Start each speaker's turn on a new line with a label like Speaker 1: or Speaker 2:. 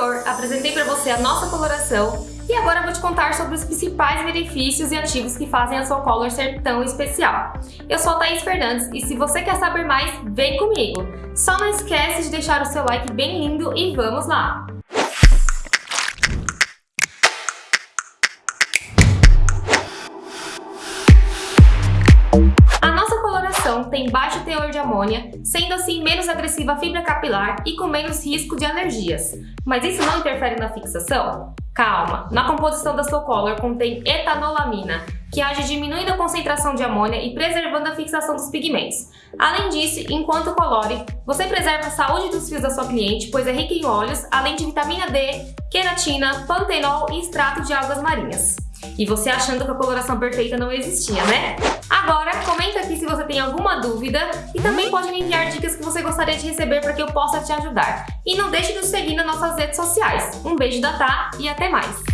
Speaker 1: anterior, apresentei para você a nossa coloração e agora vou te contar sobre os principais benefícios e ativos que fazem a sua Color ser tão especial. Eu sou a Thaís Fernandes e se você quer saber mais, vem comigo! Só não esquece de deixar o seu like bem lindo e vamos lá! Tem baixo teor de amônia, sendo assim menos agressiva à fibra capilar e com menos risco de alergias. Mas isso não interfere na fixação? Calma, na composição da Slow Color contém etanolamina, que age diminuindo a concentração de amônia e preservando a fixação dos pigmentos. Além disso, enquanto colore, você preserva a saúde dos fios da sua cliente, pois é rica em óleos, além de vitamina D, queratina, pantenol e extrato de algas marinhas. E você achando que a coloração perfeita não existia, né? Agora, tem alguma dúvida e também pode me enviar dicas que você gostaria de receber para que eu possa te ajudar. E não deixe de nos seguir nas nossas redes sociais. Um beijo da Tá e até mais!